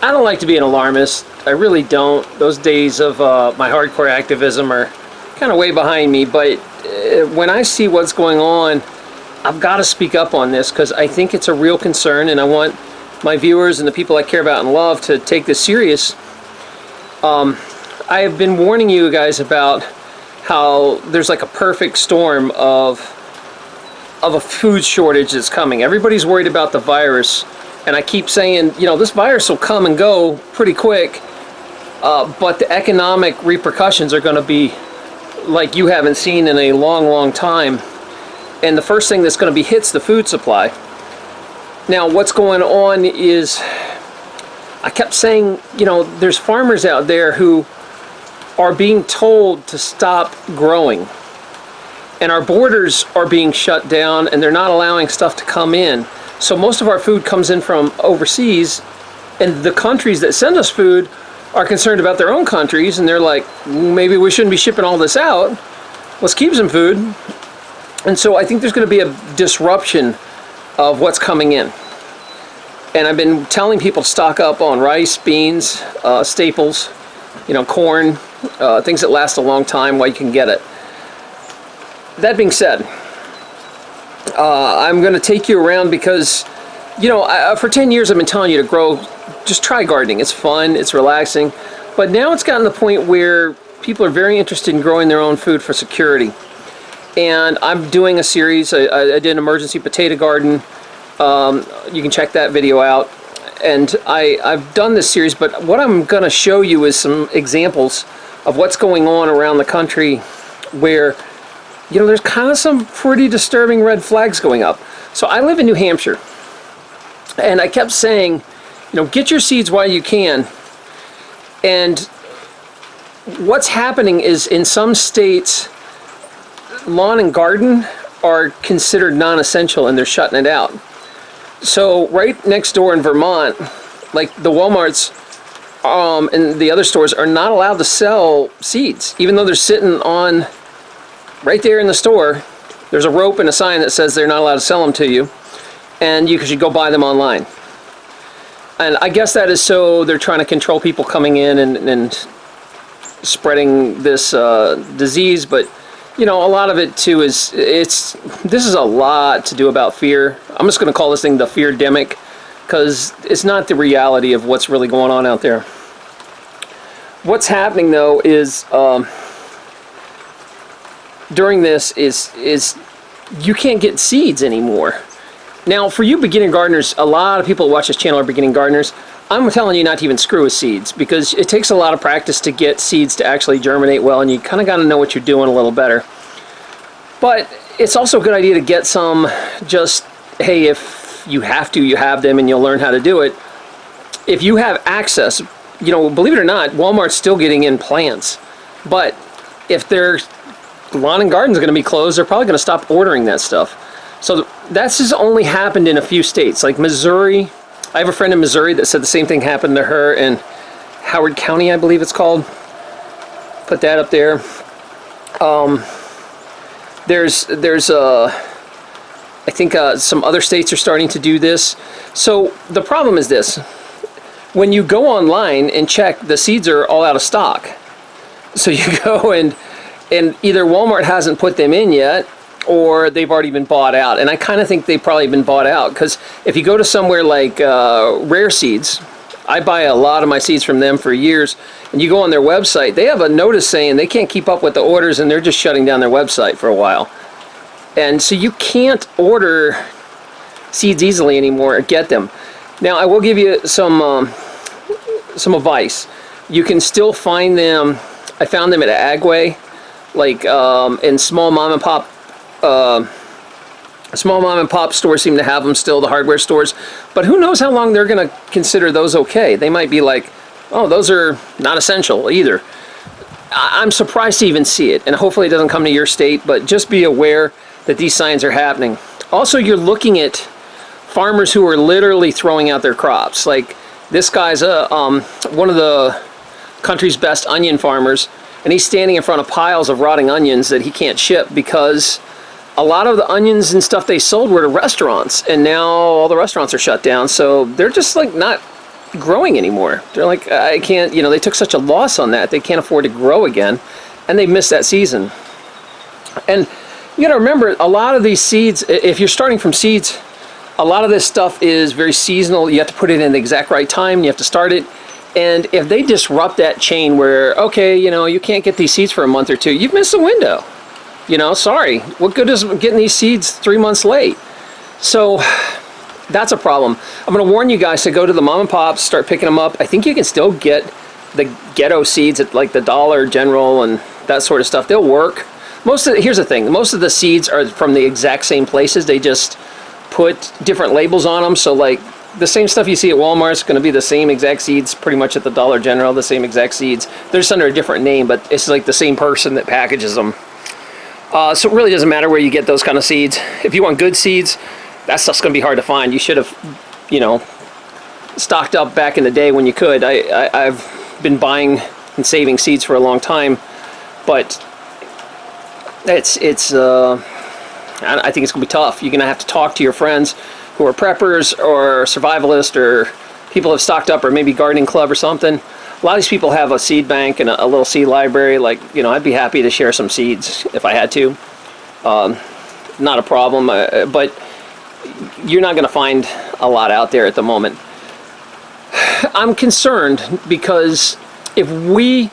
I don't like to be an alarmist. I really don't. Those days of uh, my hardcore activism are kind of way behind me. But uh, when I see what's going on, I've got to speak up on this because I think it's a real concern, and I want my viewers and the people I care about and love to take this serious. Um, I have been warning you guys about how there's like a perfect storm of of a food shortage that's coming. Everybody's worried about the virus, and I keep saying, you know, this virus will come and go pretty quick, uh, but the economic repercussions are going to be like you haven't seen in a long, long time. And the first thing that's going to be hits the food supply. Now, what's going on is, I kept saying, you know, there's farmers out there who are being told to stop growing and our borders are being shut down and they're not allowing stuff to come in. So most of our food comes in from overseas and the countries that send us food are concerned about their own countries and they're like, maybe we shouldn't be shipping all this out. Let's keep some food. And so I think there's going to be a disruption of what's coming in. And I've been telling people to stock up on rice, beans, uh, staples, you know, corn, uh, things that last a long time while you can get it that being said, uh, I'm going to take you around because, you know, I, for 10 years I've been telling you to grow, just try gardening. It's fun, it's relaxing. But now it's gotten to the point where people are very interested in growing their own food for security. And I'm doing a series, I, I did an emergency potato garden. Um, you can check that video out. And I, I've done this series, but what I'm going to show you is some examples of what's going on around the country where you know, there's kind of some pretty disturbing red flags going up. So I live in New Hampshire, and I kept saying, you know, get your seeds while you can. And what's happening is in some states, lawn and garden are considered non-essential and they're shutting it out. So right next door in Vermont, like the Walmarts um, and the other stores are not allowed to sell seeds, even though they're sitting on right there in the store, there's a rope and a sign that says they're not allowed to sell them to you, and you should go buy them online. And I guess that is so they're trying to control people coming in and, and spreading this uh, disease, but you know, a lot of it too is, it's, this is a lot to do about fear. I'm just going to call this thing the fear demic, because it's not the reality of what's really going on out there. What's happening though is, um, during this is is you can't get seeds anymore. Now, for you beginning gardeners, a lot of people who watch this channel are beginning gardeners. I'm telling you not to even screw with seeds because it takes a lot of practice to get seeds to actually germinate well and you kind of got to know what you're doing a little better. But it's also a good idea to get some just, hey, if you have to, you have them and you'll learn how to do it. If you have access, you know, believe it or not, Walmart's still getting in plants. But if they're lawn and garden's going to be closed, they're probably going to stop ordering that stuff. So that's just only happened in a few states, like Missouri. I have a friend in Missouri that said the same thing happened to her in Howard County, I believe it's called. Put that up there. Um, there's there's uh, I think uh, some other states are starting to do this. So the problem is this: when you go online and check, the seeds are all out of stock. So you go and and either Walmart hasn't put them in yet or they've already been bought out. And I kind of think they've probably been bought out because if you go to somewhere like uh, Rare Seeds, I buy a lot of my seeds from them for years, and you go on their website, they have a notice saying they can't keep up with the orders and they're just shutting down their website for a while. And so you can't order seeds easily anymore or get them. Now I will give you some um, some advice. You can still find them. I found them at Agway like um, in small mom and pop uh, small mom and pop stores seem to have them still the hardware stores but who knows how long they're gonna consider those okay. They might be like oh those are not essential either. I'm surprised to even see it and hopefully it doesn't come to your state but just be aware that these signs are happening. Also you're looking at farmers who are literally throwing out their crops. Like this guy's a um, one of the country's best onion farmers and he's standing in front of piles of rotting onions that he can't ship because a lot of the onions and stuff they sold were to restaurants and now all the restaurants are shut down so they're just like not growing anymore. They're like, I can't, you know, they took such a loss on that. They can't afford to grow again. And they missed that season. And you got to remember, a lot of these seeds, if you're starting from seeds, a lot of this stuff is very seasonal. You have to put it in the exact right time. You have to start it. And if they disrupt that chain where, okay, you know, you can't get these seeds for a month or two, you've missed the window. You know, sorry. What good is getting these seeds three months late? So that's a problem. I'm going to warn you guys to go to the mom and pops, start picking them up. I think you can still get the ghetto seeds at like the Dollar General and that sort of stuff. They'll work. Most of the, here's the thing. Most of the seeds are from the exact same places. They just put different labels on them. So like the same stuff you see at Walmart is going to be the same exact seeds pretty much at the Dollar General, the same exact seeds. They're just under a different name, but it's like the same person that packages them. Uh, so it really doesn't matter where you get those kind of seeds. If you want good seeds, that stuff's going to be hard to find. You should have, you know, stocked up back in the day when you could. I, I, have been buying and saving seeds for a long time, but it's, it's, uh, I think it's going to be tough. You're going to have to talk to your friends who are preppers or survivalists or people have stocked up or maybe gardening club or something. A lot of these people have a seed bank and a, a little seed library. Like, you know, I'd be happy to share some seeds if I had to. Um, not a problem, uh, but you're not going to find a lot out there at the moment. I'm concerned because if we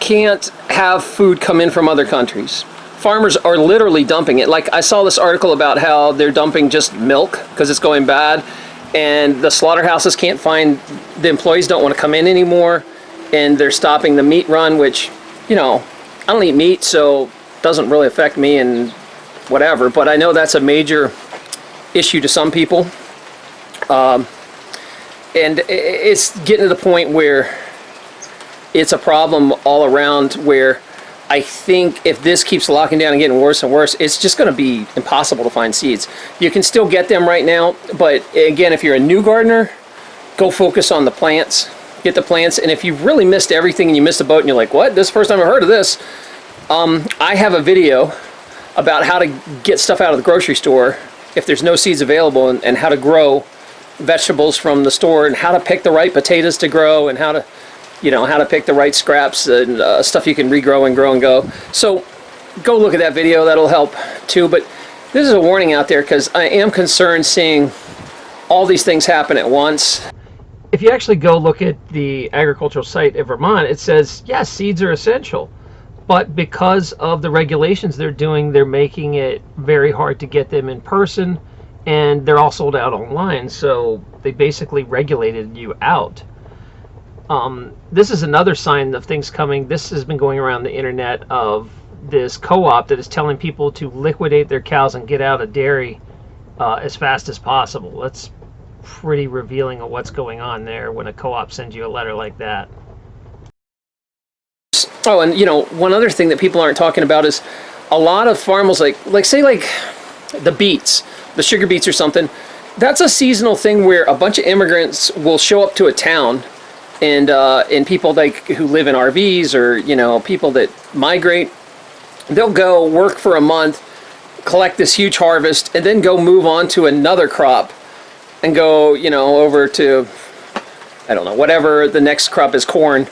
can't have food come in from other countries, farmers are literally dumping it. Like I saw this article about how they're dumping just milk because it's going bad and the slaughterhouses can't find, the employees don't want to come in anymore and they're stopping the meat run, which, you know, I don't eat meat, so doesn't really affect me and whatever, but I know that's a major issue to some people. Um, and it's getting to the point where it's a problem all around where I think if this keeps locking down and getting worse and worse, it's just going to be impossible to find seeds. You can still get them right now, but again, if you're a new gardener, go focus on the plants. Get the plants, and if you've really missed everything and you missed a boat and you're like, what? This is the first time I've heard of this. Um, I have a video about how to get stuff out of the grocery store if there's no seeds available and, and how to grow vegetables from the store and how to pick the right potatoes to grow and how to you know, how to pick the right scraps and uh, stuff you can regrow and grow and go. So go look at that video, that'll help too. But this is a warning out there because I am concerned seeing all these things happen at once. If you actually go look at the agricultural site in Vermont, it says, yes, seeds are essential. But because of the regulations they're doing, they're making it very hard to get them in person and they're all sold out online. So they basically regulated you out. Um, this is another sign of things coming. This has been going around the internet of this co-op that is telling people to liquidate their cows and get out of dairy uh, as fast as possible. That's pretty revealing of what's going on there when a co-op sends you a letter like that. Oh, and you know, one other thing that people aren't talking about is a lot of farmers, like, like say like the beets, the sugar beets or something, that's a seasonal thing where a bunch of immigrants will show up to a town and uh, and people like who live in RVs or you know people that migrate, they'll go work for a month, collect this huge harvest, and then go move on to another crop, and go you know over to, I don't know whatever the next crop is corn,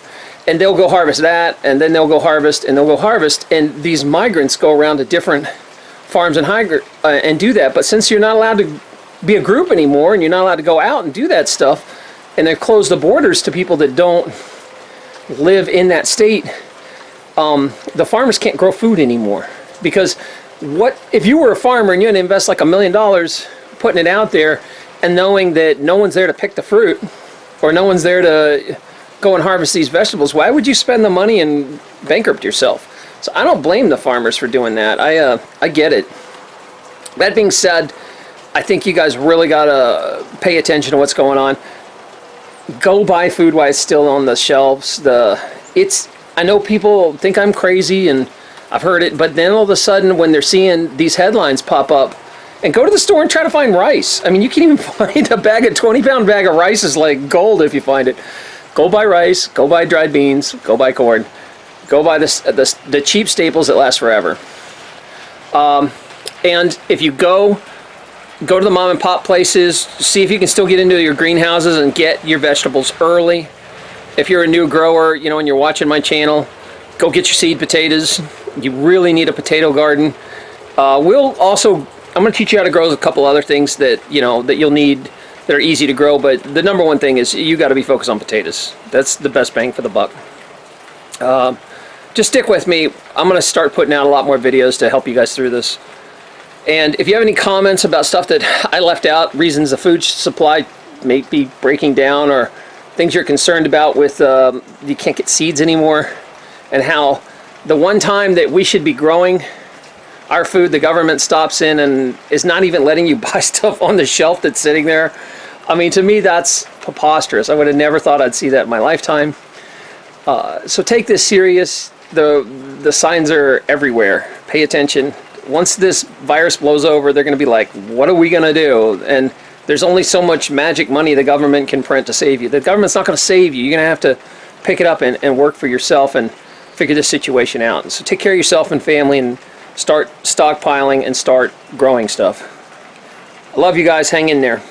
and they'll go harvest that, and then they'll go harvest, and they'll go harvest, and these migrants go around to different farms and high, uh, and do that. But since you're not allowed to be a group anymore, and you're not allowed to go out and do that stuff and they've closed the borders to people that don't live in that state, um, the farmers can't grow food anymore. Because what if you were a farmer and you had to invest like a million dollars putting it out there and knowing that no one's there to pick the fruit or no one's there to go and harvest these vegetables, why would you spend the money and bankrupt yourself? So I don't blame the farmers for doing that. I, uh, I get it. That being said, I think you guys really got to pay attention to what's going on go buy food while it's still on the shelves. The it's I know people think I'm crazy and I've heard it, but then all of a sudden when they're seeing these headlines pop up, and go to the store and try to find rice. I mean, you can even find a bag, a 20 pound bag of rice is like gold if you find it. Go buy rice, go buy dried beans, go buy corn, go buy the, the, the cheap staples that last forever. Um, and if you go go to the mom and pop places, see if you can still get into your greenhouses and get your vegetables early. If you're a new grower, you know, and you're watching my channel, go get your seed potatoes. You really need a potato garden. Uh, we'll also, I'm going to teach you how to grow a couple other things that, you know, that you'll need that are easy to grow, but the number one thing is you got to be focused on potatoes. That's the best bang for the buck. Um, just stick with me. I'm going to start putting out a lot more videos to help you guys through this. And if you have any comments about stuff that I left out, reasons the food supply may be breaking down or things you're concerned about with um, you can't get seeds anymore and how the one time that we should be growing our food the government stops in and is not even letting you buy stuff on the shelf that's sitting there i mean to me that's preposterous. I would have never thought i'd see that in my lifetime. Uh, so take this serious. The the signs are everywhere. Pay attention once this virus blows over they're going to be like what are we going to do and there's only so much magic money the government can print to save you the government's not going to save you you're going to have to pick it up and, and work for yourself and figure this situation out so take care of yourself and family and start stockpiling and start growing stuff. I love you guys. Hang in there.